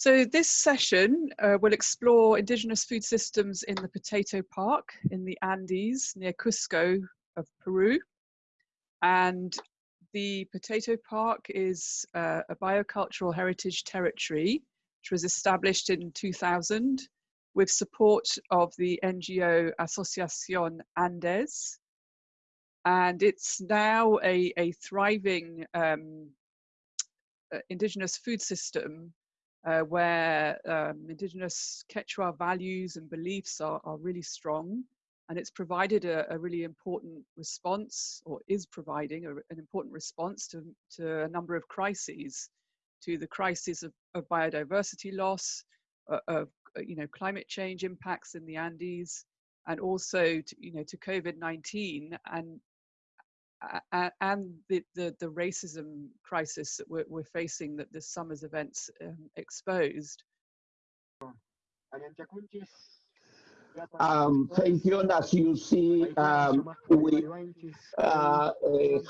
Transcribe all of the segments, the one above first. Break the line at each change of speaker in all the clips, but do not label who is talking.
So this session uh, will explore indigenous food systems in the potato park in the Andes near Cusco of Peru. And the potato park is uh, a biocultural heritage territory which was established in 2000 with support of the NGO Asociación Andes. And it's now a, a thriving um, uh, indigenous food system uh, where um, indigenous Quechua values and beliefs are, are really strong. And it's provided a, a really important response, or is providing a, an important response to, to a number of crises, to the crisis of, of biodiversity loss, uh, of uh, you know climate change impacts in the Andes, and also to, you know to COVID-19 and and the, the, the, racism crisis that we're, we're, facing that this summer's events um, exposed.
Um, thank you. And as you see, um, we, uh, uh,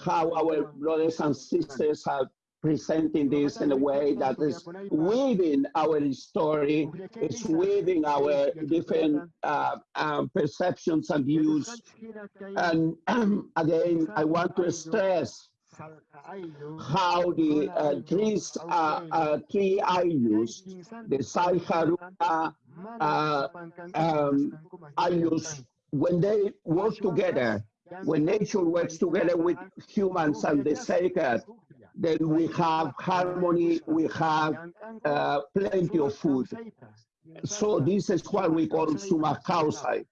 how our brothers and sisters have presenting this in a way that is weaving our story, it's weaving our different uh, um, perceptions and views. And um, again, I want to stress how the uh, trees, uh, uh, tree I used, the Saiharua uh, um, I used, when they work together, when nature works together with humans and the sacred, then we have harmony, we have uh, plenty of food. So this is what we call sumaq kawsay.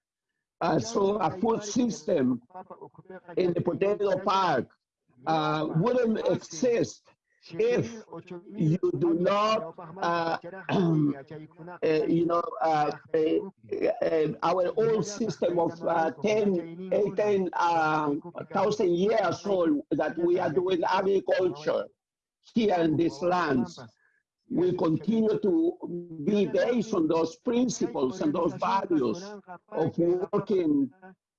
Uh, so a food system in the potato park uh, wouldn't exist if you do not, uh, uh, you know, uh, uh, uh, our old system of 10, 18,000 um, years old that we are doing agriculture here in these lands. will continue to be based on those principles and those values of working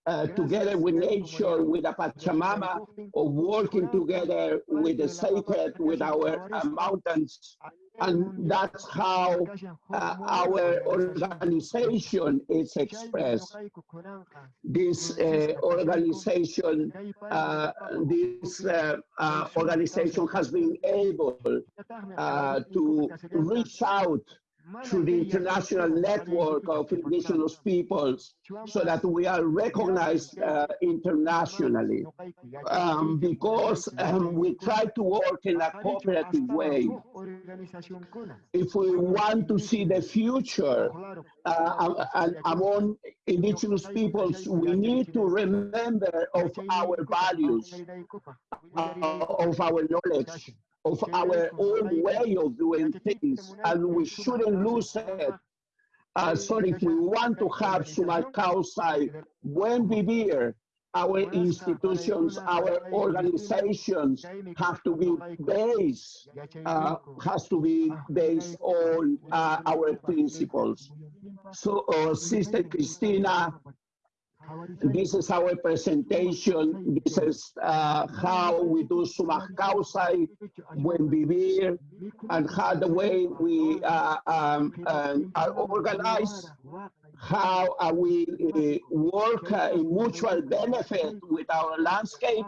uh, together with nature, with the Pachamama, or working together with the sacred, with our uh, mountains. And that's how uh, our organization is expressed. This uh, organization, uh, this uh, organization has been able to reach out to the international network of indigenous peoples so that we are recognized uh, internationally. Um, because um, we try to work in a cooperative way. If we want to see the future uh, among indigenous peoples, we need to remember of our values, uh, of our knowledge, of our own way of doing things, and we shouldn't lose it. Uh, so if we want to have sumaq kawsay, buen vivir, our institutions, our organizations have to be based, uh, has to be based on uh, our principles. So, uh, Sister Cristina this is our presentation. This is uh, how we do sumaq kawsay, buen vivir, and how the way we uh, um, um, are organized, how uh, we work in mutual benefit with our landscape.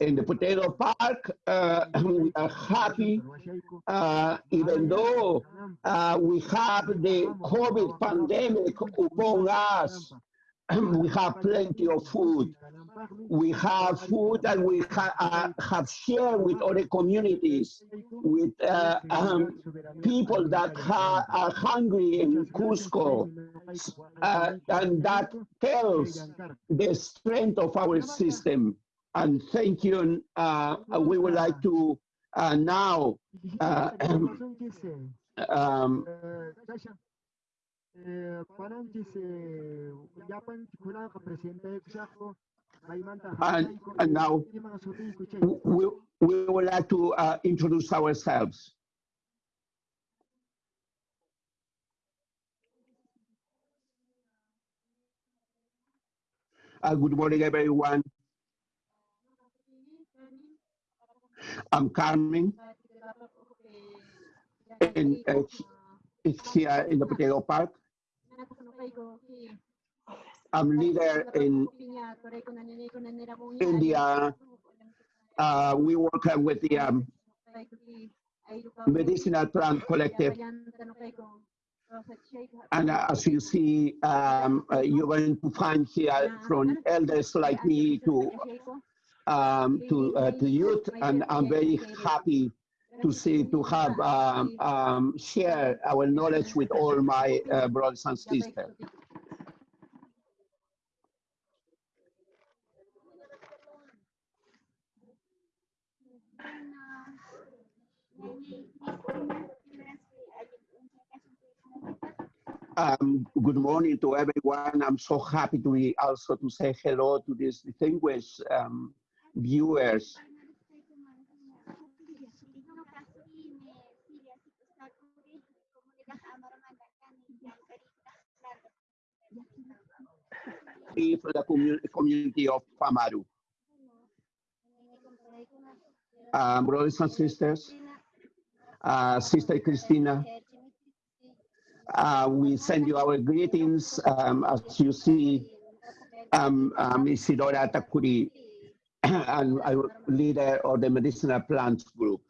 In the potato park, uh, we are happy, uh, even though uh, we have the COVID pandemic upon us we have plenty of food. We have food that we ha uh, have shared with other communities, with uh, um, people that are hungry in Cusco. Uh, and that tells the strength of our system. And thank you. Uh, we would like to uh, now uh, um, and, and now we, we would like to uh, introduce ourselves. Uh, good morning, everyone. I'm Carmen. And uh, is here in the Potato Park. I'm leader in India. Uh, we work with the um, Medicinal Plant Collective. And uh, as you see, um, uh, you're going to find here from elders like me to um, to uh, to youth, and I'm very happy to see to have um, um, share our knowledge with all my uh, brothers and sisters. Um, good morning to everyone. I'm so happy to be also to say hello to these distinguished um, For the community, community of Famaru. Um, brothers and sisters, uh, Sister Christina, uh, we send you our greetings. Um, as you see, um, um, Isidora Takuri, and leader of the medicinal plants group.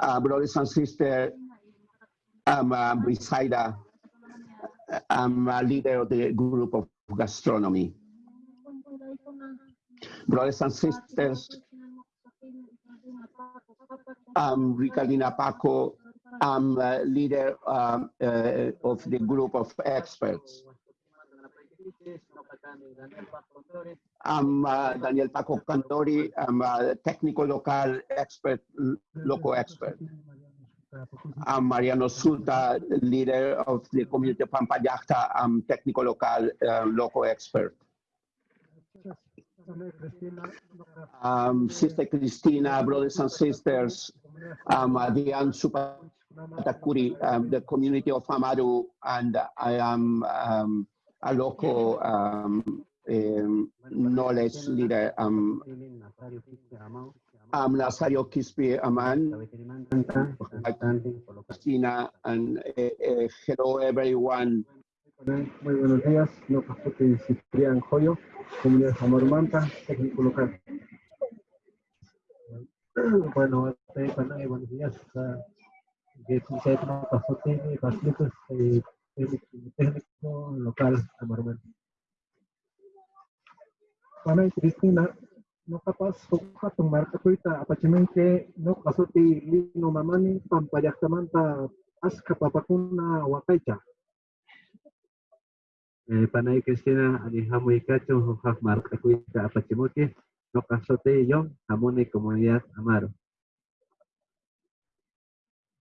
Uh, brothers and sisters, I'm uh, Brisaida. I'm a leader of the group of gastronomy. Brothers and sisters, I'm Ricardina Paco. I'm a leader um, uh, of the group of experts. I'm uh, Daniel Paco Cantori. I'm a technical local expert, local expert. I'm Mariano Suta, leader of the community of Pampallaqta. I'm technical local uh, local expert. Um, Sister Christina, brothers and sisters, um, Diane Supatakuri, um, the community of Amaru, and I am um, a local um, um, knowledge leader. Um, I'm Nazario Kispi Aman, Christina, and uh, uh, hello everyone.
Muy buenos días, no Capote Ciprián Joyo, comunidad Amor Manta, técnico local. Bueno, buenos días. Saya no Capote, Capote, técnico local Amor Manta. Panay Cristina, no kapag sukat ng marka ko ita, apachamente no kasuti lino mamani pampayaktamanta as kapapakuna wakaycha.
Eh, panay Cristina, ani hamoy kacho, hujaf marca cuita apachimuque, no casote yo, jamone comunidad amaro.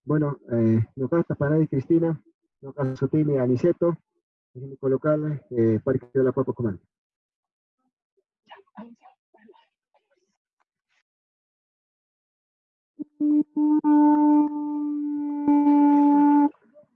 Bueno, eh, no pasa panay Cristina, no casote ni aniceto, técnico local, eh, Parque de la Papa Comando.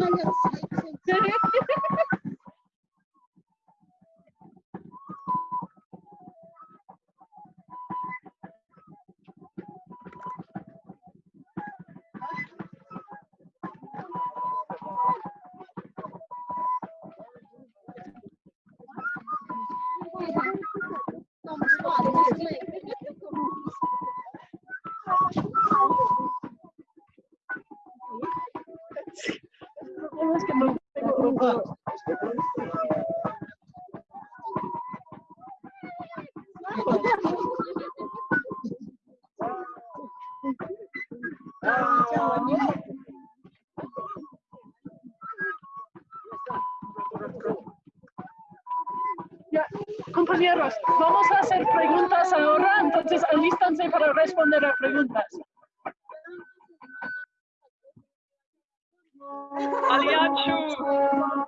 Hayır.
Compañeros, vamos a hacer preguntas ahora, entonces alístanse para responder a preguntas.
Aliachu.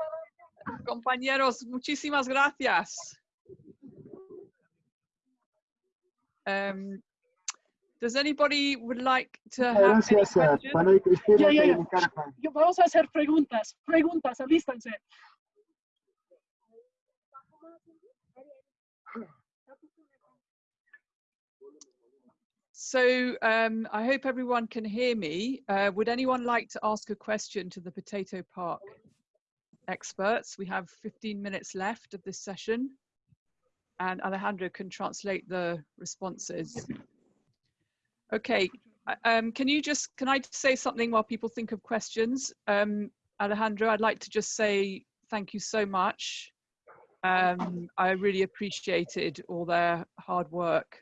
Compañeros, muchísimas gracias. Um, does anybody would like to have any
Gracias, eh,
questions?
Cristina
Vamos a hacer preguntas, preguntas, alístanse.
So um, I hope everyone can hear me. Uh, would anyone like to ask a question to the Potato Park experts? We have 15 minutes left of this session and Alejandro can translate the responses. Okay, uh, um, can you just, can I say something while people think of questions? Um, Alejandro, I'd like to just say thank you so much. Um, I really appreciated all their hard work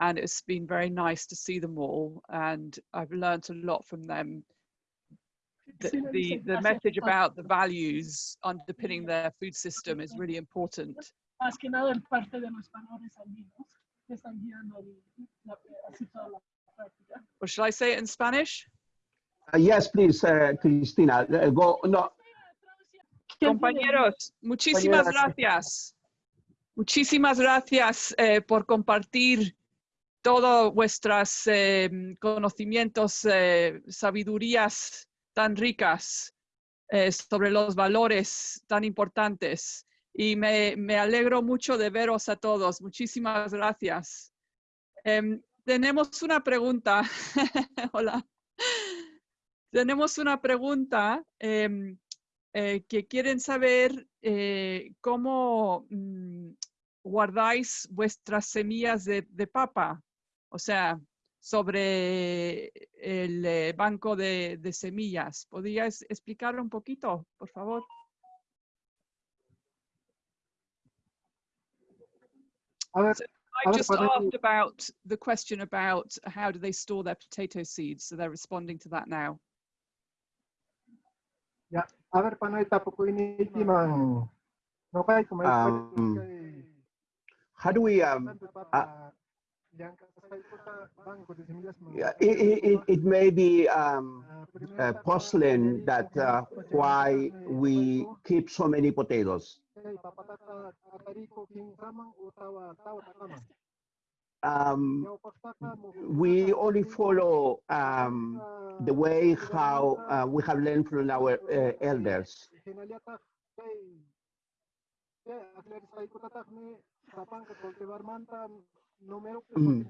and it's been very nice to see them all and i've learned a lot from them. The, the, the message about the values underpinning their food system is really important.
Más que nada en parte de los valores andinos que están guiando el- la- así toda la práctica.
or shall i say it in spanish?
Uh, yes, please, uh, Cristina, uh, go, no,
¿Quién tiene-
compañeros muchísimas gracias muchísimas gracias eh, por compartir todos vuestros eh, conocimientos eh, sabidurías tan ricas sobre los valores tan importantes. Y me, me alegro mucho de veros a todos. Muchísimas gracias. Em, tenemos una pregunta. Hola. Tenemos una pregunta em, eh, que quieren saber eh, cómo mm, guardáis vuestras semillas de, de papa. O sea, sobre el eh, banco de, de semillas. ¿Podrías explicar un poquito, por favor?
A ver,
I
ver,
just asked about the question about how do they store their potato seeds, so they're responding to that now.
ya, Panay, tapo ko initimang no kay kumay
Um, how do we, um, uh, yeah, it, it- it may be um, uh, puzzling that uh, why we keep so many potatoes. Um, we only follow um, the way how uh, we have learned from our uh, elders. Mm.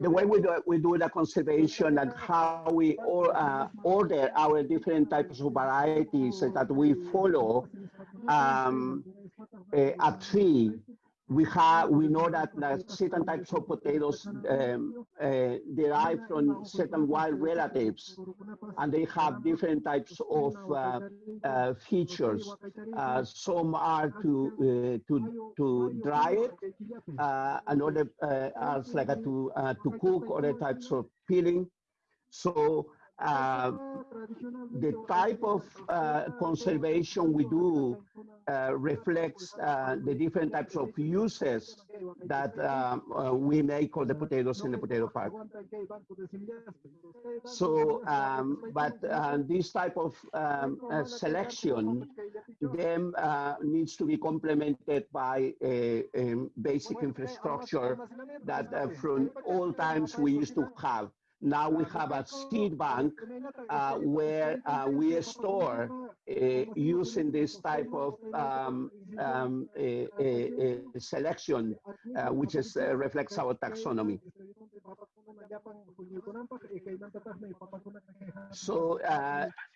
The way we do, we do the conservation and how we or, uh, order our different types of varieties that we follow um, a, a tree. We have we know that uh, certain types of potatoes um, uh, derive from certain wild relatives, and they have different types of uh, uh, features. Uh, some are to uh, to to dry it, uh, another are like a to to cook, other types of peeling. So uh, the type of uh, conservation we do uh, reflects uh, the different types of uses that um, uh, we make of the potatoes in the potato park. So, um, but uh, this type of um, uh, selection then uh, needs to be complemented by a, a basic infrastructure that uh, from all times we used to have. Now we have a seed bank uh, where uh, we store uh, using this type of um, um, a, a- a selection, uh, which is, uh, reflects our taxonomy. So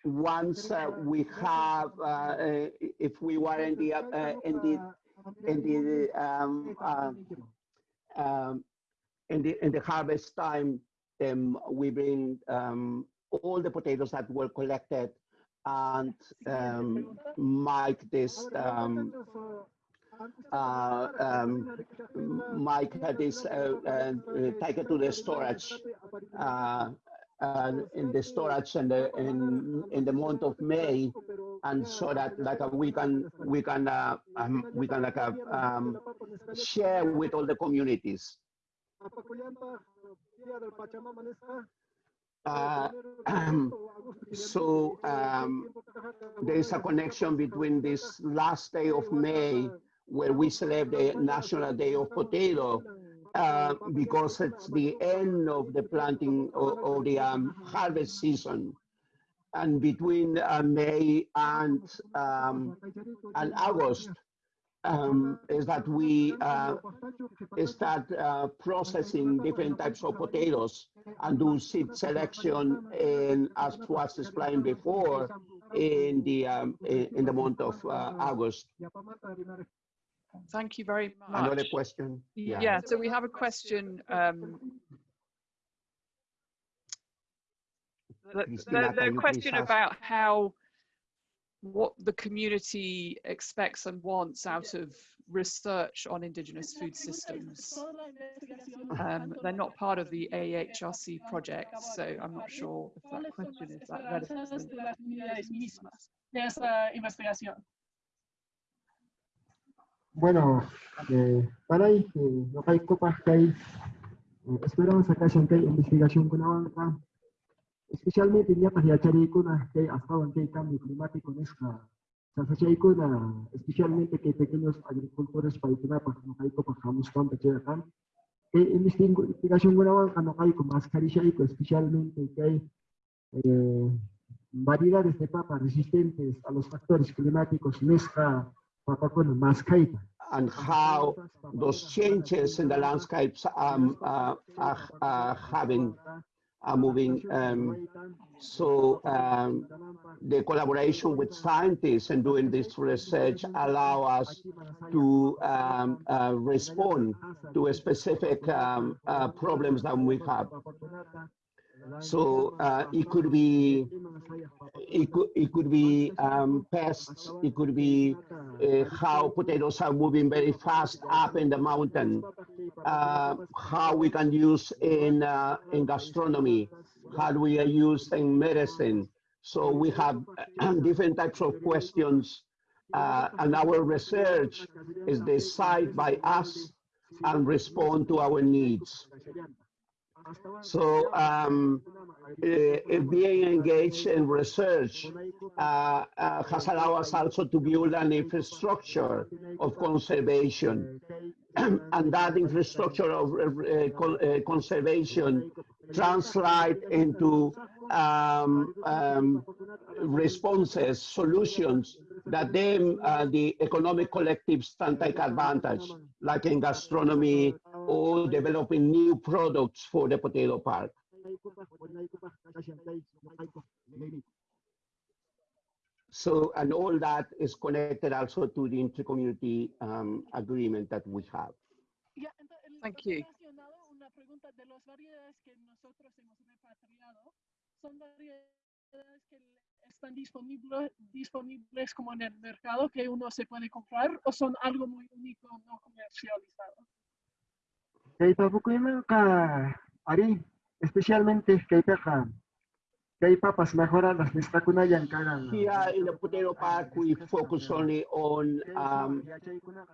once we have, if we were in the, in the, in the, um, um, in the, in the harvest time, then we bring um, all the potatoes that were collected and um, Mike this um, uh, um, Mike this uh, uh, taken to the storage uh, uh, in the storage in the in in the month of May, and so that like uh, we can we can uh, um, we can like uh, um, share with all the communities. Uh, so um, there is a connection between this last day of May, where we celebrate the National Day of Potato, uh, because it's the end of the planting of, of the um, harvest season. And between uh, May and, um, and August, um, is that we uh, start uh, processing different types of potatoes and do seed selection in, as was explained before, in the um, in, the month of uh, August.
Thank you very much.
Another question?
Yeah. so we have a question. Um, the, the, the question about how what the community expects and wants out of research on indigenous food systems. Um, they're not part of the AHRC project, so I'm not sure if that question is that relevant.
de las comunidades mismas de esa investigación.
Bueno, eh, para ahí, eh, no hay copas que hay, eh, esperanza que haya que hay investigación con avanza, especialmente en yapas y achari kuna que hay hasta ahora que hay cambio climático en esta, Sasachay kuna, especialmente que hay pequeños agricultores para que no hay copas jamás tanto que acá, que investigación con avanza no hay con mascarilla especialmente que hay eh, variedades de papas resistentes a los factores climáticos en esta papa con mascarilla.
and how those changes in the landscapes um, uh, are, are having, are moving. Um, so um, the collaboration with scientists and doing this research allow us to um, uh, respond to specific um, uh, problems that we have. So uh, it could be it could it could be um, pests. It could be uh, how potatoes are moving very fast up in the mountain. Uh, how we can use in uh, in gastronomy. How we use in medicine? So we have different types of questions, uh, and our research is decided by us and respond to our needs. So um, uh, being engaged in research uh, uh, has allowed us also to build an infrastructure of conservation. and that infrastructure of con uh, conservation translate into um, um, responses, solutions that then uh, the economic collectives can take advantage, like in gastronomy or developing new products for the potato park. So, and all that is connected also to the intercommunity um, agreement that we have.
Thank you.
ha mencionado una pregunta de las variedades que nosotros hemos repatriado. ¿Son variedades que están disponibles, disponibles como en el mercado que uno se puede comprar o son algo muy único no comercializado?
Kay papukuiman ka, ari, especialmente kay ka, kay papas mejoradas nestakunayan karang.
Here in the potato park, we focus only on um,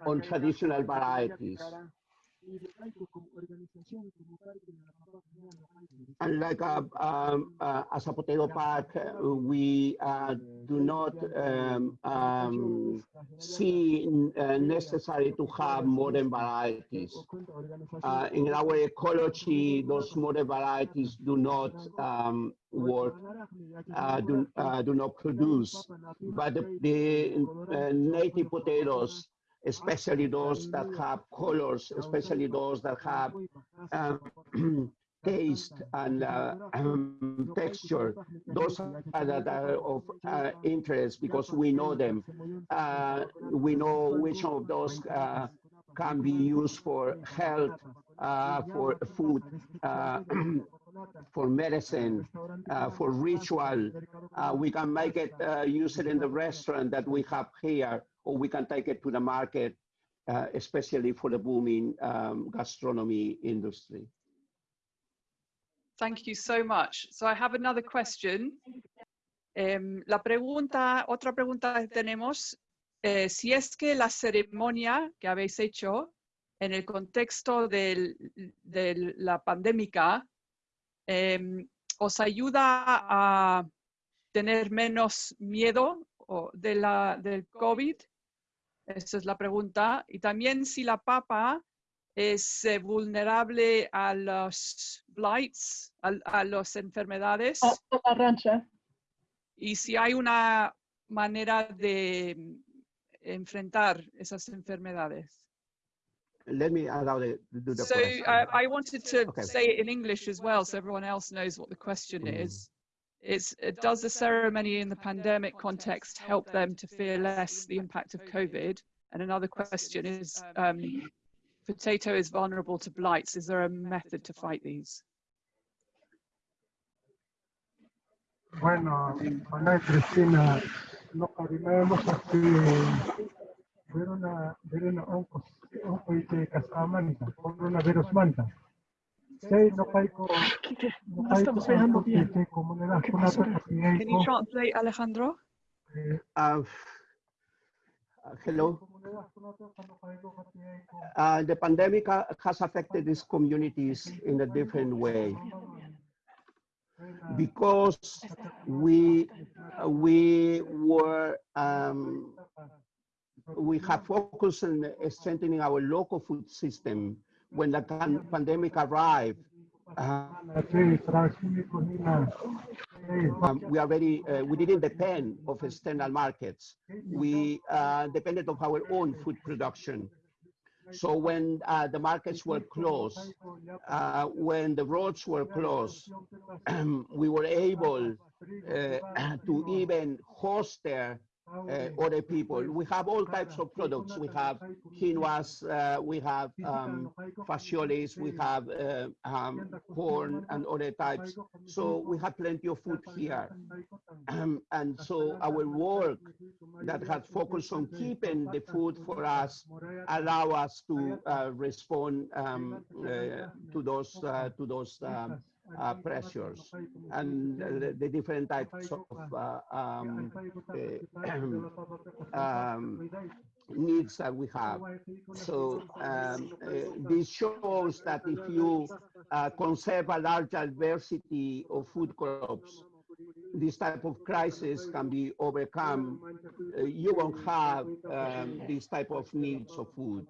on traditional varieties. And like uh, um, uh, as a potato park, uh, we uh, do not um, um, see uh, necessary to have modern varieties. In our ecology, those modern varieties do not um, work, do, do not produce. But the, the native potatoes, especially those that have colors, especially those that have um, taste and uh, um, texture, those are that are of uh, interest because we know them. Uh, we know which of those uh, can be used for health, uh, for food, uh, for medicine, uh, for ritual. Uh, we can make it, uh, use it in the restaurant that we have here, or we can take it to the market, uh, especially for the booming um, gastronomy industry.
Thank you so much. So I have another question. Em, la pregunta, otra pregunta que tenemos, eh, si es que la ceremonia que habéis hecho en el contexto del- de la pandémica em, os ayuda a tener menos miedo o de la, del COVID. Esa es la pregunta. Y también si la papa es eh, vulnerable a los blights, a, a las enfermedades,
o la rancha.
y si hay una manera de enfrentar esas enfermedades.
Let me allow the, do the
So
question.
I wanted to
Okay.
say it in English as well, so everyone else knows what the question
Mm.
is. It's, uh, does the ceremony in the pandemic context help them to fear less the impact of COVID? And another question is, um, potato is vulnerable to blights. Is there a method to fight these?
Bueno, Ana y Cristina, lo que vimos aquí, fueron a ver na ongkos, ongkoy kay kasaman ita, coronavirus manta. Say, no kay kapiyay
Can you translate, Alejandro?
eh,
Uh, uh, hello. Uh, the pandemic uh, has affected these communities in a different way because we uh, we were um, we have focused on strengthening our local food system when the pan- pandemic arrived. Uh, um, we already uh, we didn't depend of external markets. We uh, depended of our own food production. So when uh, the markets were closed, uh, when the roads were closed, we were able uh, to even host there uh, other people. We have all types of products. We have quinoas, uh, we have um, fascioles, we have uh, um, corn and other types. So we have plenty of food here. Um, and so our work that has focused on keeping the food for us allow us to uh, respond um, uh, to those uh, to those um, uh, pressures and uh, the, different types of uh, um, um, needs that we have. So um, uh, this shows that if you uh, conserve a large diversity of food crops, this type of crisis can be overcome. Uh, you won't have um, this type of needs of food.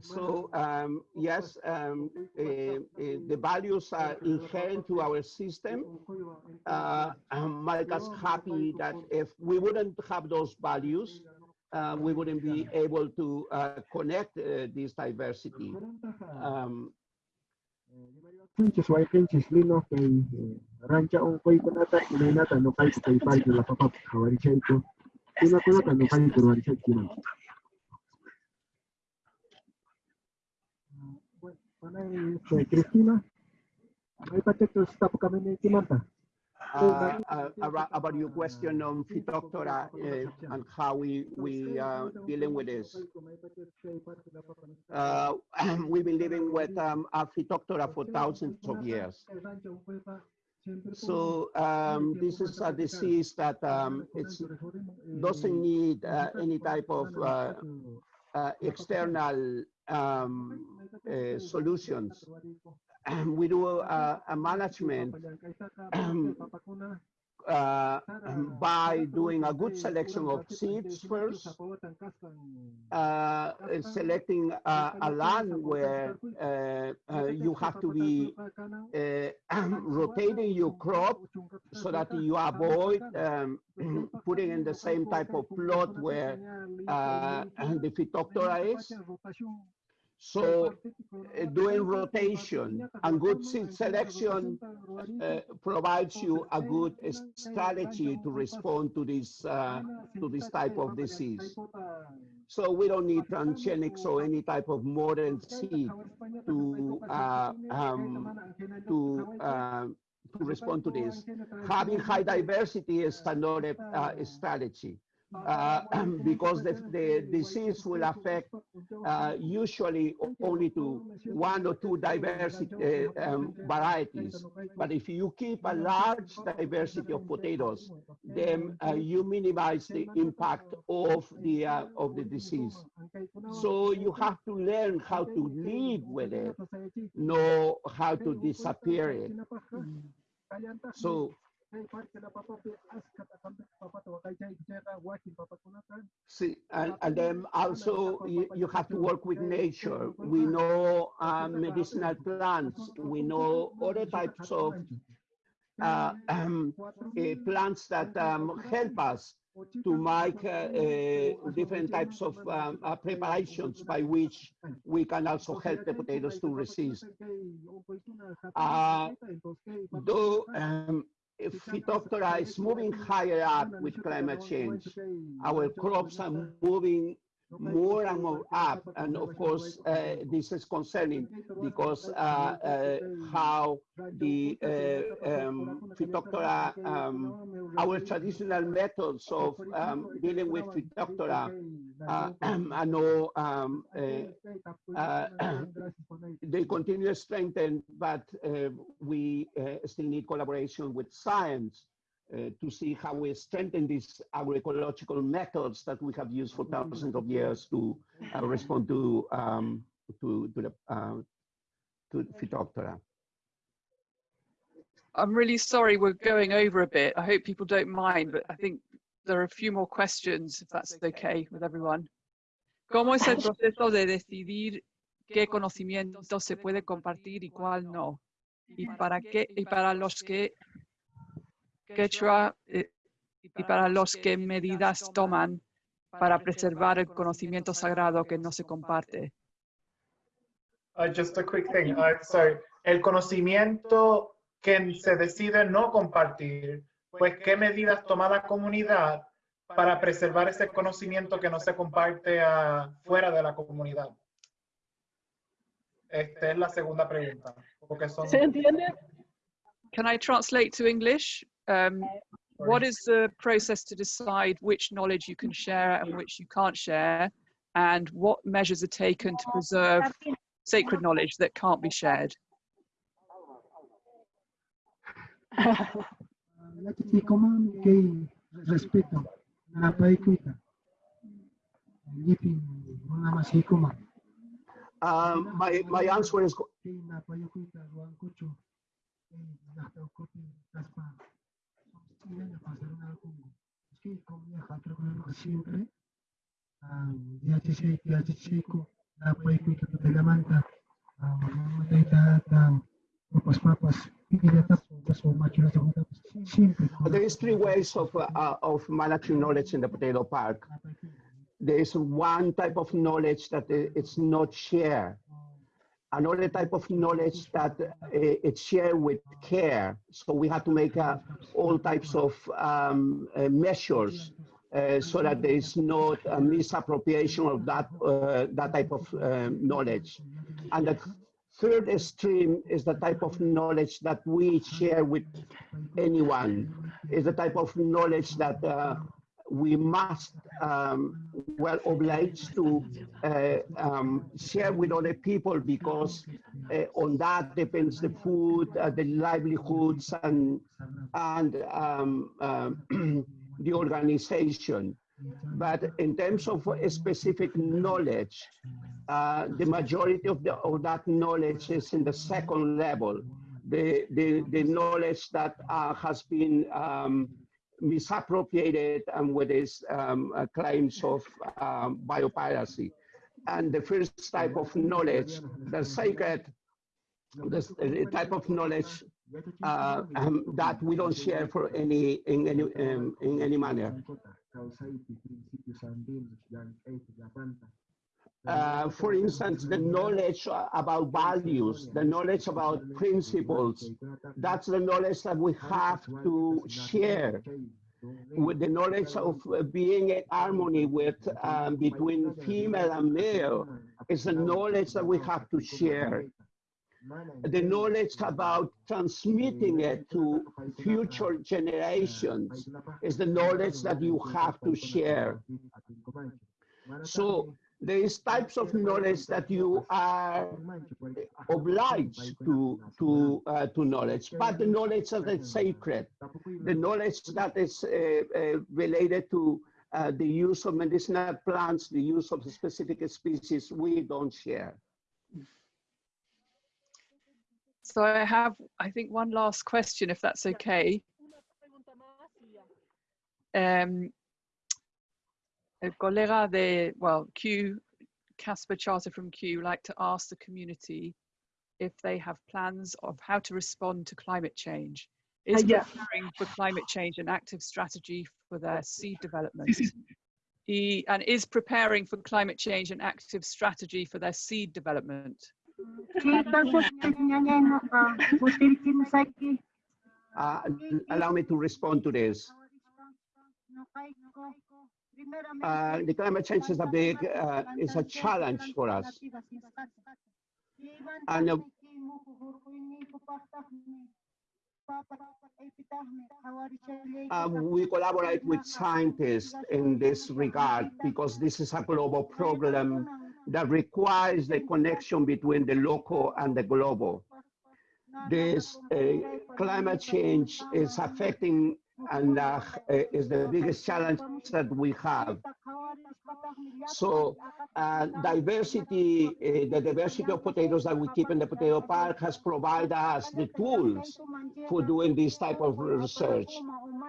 So um, yes, um, uh, uh, the values are inherent to our system. Uh, make us happy that if we wouldn't have those values, uh, we wouldn't be able to uh, connect uh, this diversity. Um,
Chay kinan. Panay kay Cristina.
Uh, uh, about, your question on Phytophthora uh, and how we we uh, dealing with this. Uh, we've been living with um, Phytophthora for thousands of years. So um, this is a disease that um, doesn't need uh, any type of uh, uh, external um, uh, solutions. we do a management uh, by doing a good selection of seeds first, uh, selecting a, a land where uh, uh, you have to be uh, rotating your crop so that you avoid um, putting in the same type of plot where uh, the Phytophthora is. So uh, doing rotation and good seed selection uh, provides you a good strategy to respond to this uh, to this type of disease. So we don't need transgenics or any type of modern seed to uh, um, to uh, to respond to this. Having high diversity is another uh, strategy uh, because the, the disease will affect uh, usually only to one or two diversity uh, um, varieties. But if you keep a large diversity of potatoes, then uh, you minimize the impact of the uh, of the disease. So you have to learn how to live with it, know how to disappear it. So See, and, and then also you, you have to work with nature. We know um, medicinal plants. We know other types of uh, um, uh, plants that um, help us to make uh, uh, different types of um, uh, preparations by which we can also help the potatoes to resist. Uh, though if Phytophthora is moving higher up with climate change, our crops are moving more and more up. And of course, uh, this is concerning because uh, uh, how the uh, um, Phytophthora, um, our traditional methods of um, dealing with Phytophthora uh, uh, they continue to strengthen, but uh, we still need collaboration with science uh, to see how we strengthen these agroecological methods that we have used for thousands of years to uh, respond to um, to to the uh, to Phytophthora.
I'm really sorry we're going over a bit. I hope people don't mind, but I think there are a few more questions, if that's okay with everyone. ¿Cómo es el proceso de decidir qué conocimiento se puede compartir y cuál no? Y para qué, y para los que quechua eh, y para los que medidas toman para preservar el conocimiento sagrado que no se comparte.
Uh, just a quick thing. Uh, so, el conocimiento que se decide no compartir, pues, ¿qué medidas toma la comunidad para preservar ese conocimiento que no se comparte uh, fuera de la comunidad? Esta es la segunda pregunta. Porque son...
¿Se entiende?
Can I translate to English? Um, what is the process to decide which knowledge you can share and which you can't share? And what measures are taken to preserve sacred knowledge that can't be shared?
Nakikikuman kay respeto na paikuita. Ngipin mga masikuman.
Um, my my answer is
Kung niya katro ko na siempre. So much sa mga Simple.
there is three ways of uh, uh, of managing knowledge in the potato park. There is one type of knowledge that it's not shared. Another type of knowledge that uh, it's shared with care. So we have to make uh, all types of um, uh, measures uh, so that there is not a misappropriation of that that type of knowledge. And the third stream is the type of knowledge that we share with anyone. Is the type of knowledge that uh, we must um, well obliged to uh, um, share with other people because uh, on that depends the food, uh, the livelihoods, and and um, um, the organization. But in terms of specific knowledge, uh, the majority of, the, of that knowledge is in the second level. The, the, the knowledge that uh, has been um, misappropriated and with its um, uh, claims of um, biopiracy. And the first type of knowledge, the sacred, the, type of knowledge uh, um, that we don't share for any in any um, in any manner. Uh, for instance, the knowledge about values, the knowledge about principles, that's the knowledge that we have to share. with the knowledge of being in harmony with um, between female and male is a knowledge that we have to share. The knowledge about transmitting it to future generations is the knowledge that you have to share. So there is types of knowledge that you are obliged to to uh, to knowledge, but the knowledge that is sacred, the knowledge that is uh, uh, related to uh, the use of medicinal plants, the use of specific species, we don't share.
So I have, I think, one last question, if that's okay.
Una pregunta más y ya.
A colega de, well, Kew, Casper Charter from Kew, like to ask the community if they have plans of how to respond to climate change. Is
yeah.
preparing for climate change an active strategy for their seed development? E- and is preparing for climate change an active strategy for their seed development?
Uh, allow me to respond to this. Uh, the climate change is a big, uh, is a challenge for us. And uh, um, we collaborate with scientists in this regard because this is a global problem that requires the connection between the local and the global. This uh, climate change is affecting and uh, is the biggest challenge that we have. So uh, diversity, uh, the diversity of potatoes that we keep in the potato park has provided us the tools for doing this type of research.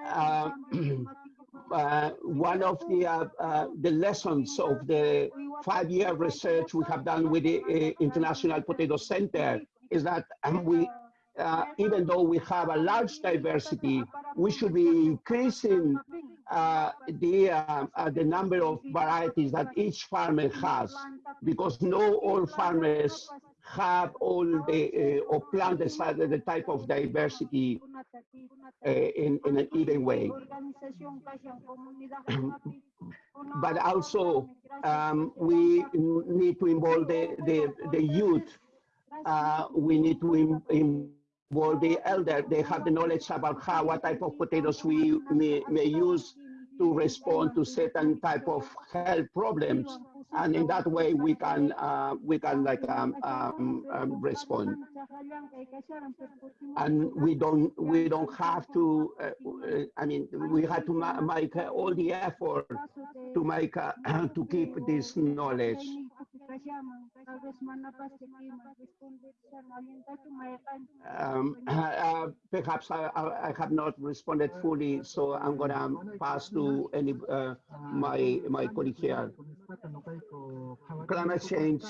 Uh, uh, one of the uh, the lessons of the five-year research we have done with the uh, International Potato Center is that um, we, uh, even though we have a large diversity, we should be increasing uh, the uh, uh, the number of varieties that each farmer has, because no all farmers have all the uh, or plant the, the type of diversity uh, in in an even way. but also um, we need to involve the, the, the youth. Uh, we need to in, involve the elder. They have the knowledge about how, what type of potatoes we may, may use to respond to certain type of health problems. And in that way, we can, uh, we can like um, um, um, respond. And we don't, we don't have to, uh, I mean, we had to ma- make all the effort to make, uh, to keep this knowledge. Um, uh, perhaps I, I, I have not responded fully, so I'm gonna pass to any, uh, my, my colleague here. Climate change.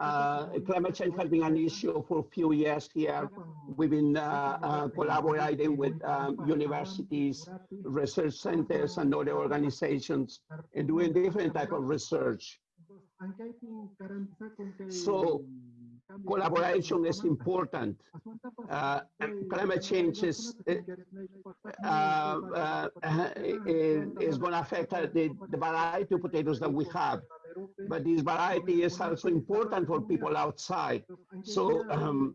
Uh, climate change has been an issue for a few years here. We've been uh, uh, collaborating with um, universities, research centers, and other organizations, and doing different type of research. So collaboration is important. Uh, climate change is, uh, uh, is, going to affect the, the variety of potatoes that we have. But this variety is also important for people outside. So um,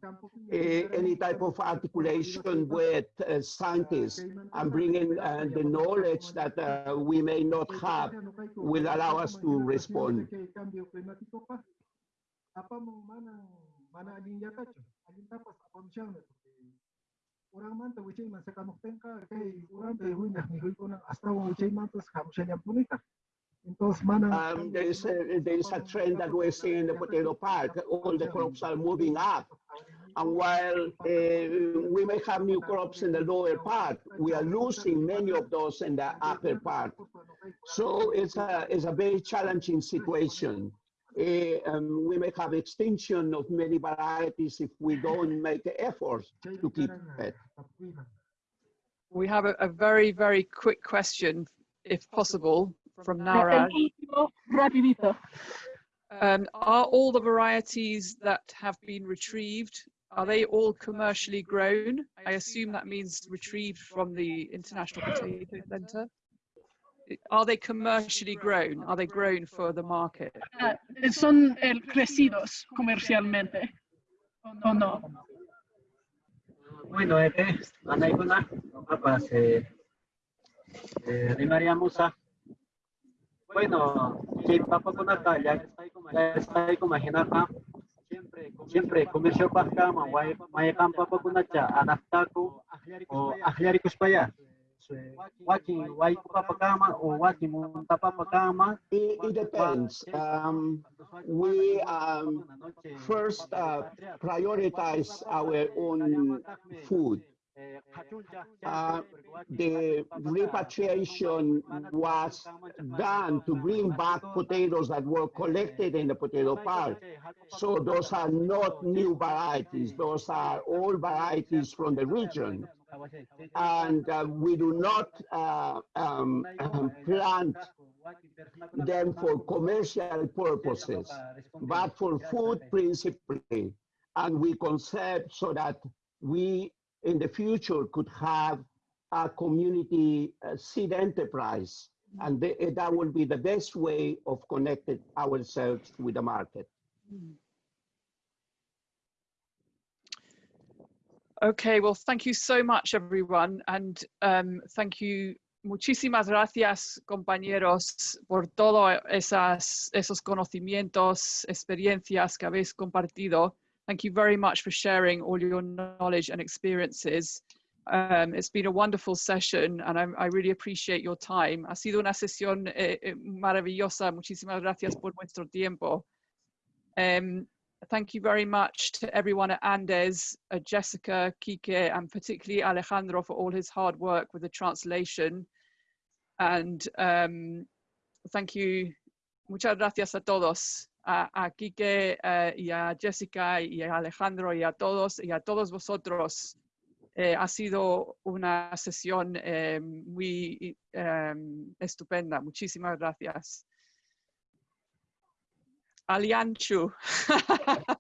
eh, any type of articulation with uh, scientists and bringing uh, the knowledge that uh, we may not have will allow us to respond.
orang kay orang niyang punita entonces mana
Um, there is a, there is a trend that we're seeing in the potato park. All the crops are moving up. And while uh, we may have new crops in the lower part, we are losing many of those in the upper part. So it's a, it's a very challenging situation. Eh, um, we may have extinction of many varieties if we don't make efforts to keep it.
We have a, a very, very quick question, if possible, from Naraj.
Rapidito.
Um, are all the varieties that have been retrieved, are they all commercially grown? I assume that means retrieved from the International Potato Center. Are they commercially grown? Are they grown for the market?
Ah, ¿Son eh, crecidos comercialmente o no?
Bueno, ete, anay ko na. Apa, eh, Maria Musa. Bueno, si papa ko na ka, ya está ko mahina ka. Siyempre, siyempre, komersyo pa ka, may may kampa pa ko na siya, anak ta ko, o ahyari ko pa ya. Waki, wai ko pa pagkama, o waki mo pa pagkama.
It, it depends. Um, we um, first uh, prioritize our own food. Uh, the repatriation was done to bring back potatoes that were collected in the potato park. So those are not new varieties. Those are all varieties from the region. And uh, we do not uh, um, um, plant them for commercial purposes, but for food principally. And we conserve so that we in the future could have a community uh, seed enterprise. And the, that will be the best way of connecting ourselves with the market.
Okay, well, thank you so much, everyone. And um, thank you, muchísimas gracias, compañeros, por todos esas, esos conocimientos, experiencias que habéis compartido. Thank you very much for sharing all your knowledge and experiences. Um, it's been a wonderful session and I, I really appreciate your time. Ha sido una sesión eh, eh, maravillosa. Muchísimas gracias por vuestro tiempo. Um, thank you very much to everyone at Andes, uh, Jessica, Kike, and particularly Alejandro for all his hard work with the translation. And um, thank you. Muchas gracias a todos. A, a Kike uh, y a Jessica y a Alejandro y a todos y a todos vosotros. Eh, ha sido una sesión eh, muy eh, estupenda. Muchísimas gracias. Alianchu.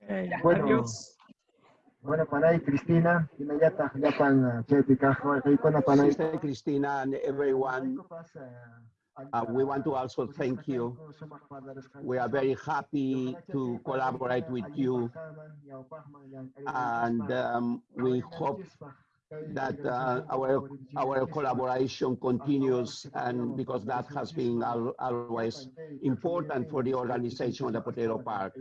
okay,
Bueno,
adiós.
Bueno, panay Cristina, inayata yapan chetika ko na panay.
Sister Christina and everyone, uh, we want to also thank you. We are very happy to collaborate with you. And um, we hope that uh, our our collaboration continues and because that has been al always important for the organization of the potato park.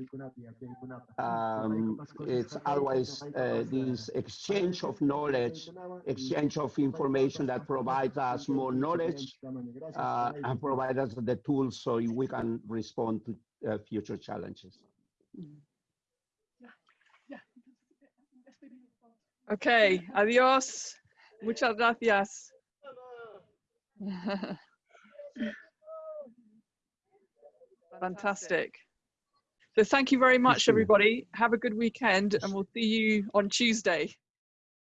Um, it's always uh, this exchange of knowledge exchange of information that provides us more knowledge uh, and provides us the tools so we can respond to uh, future challenges
Okay, adiós. Muchas gracias. Fantastic. So thank you very much, everybody. Have a good weekend and we'll see you on Tuesday.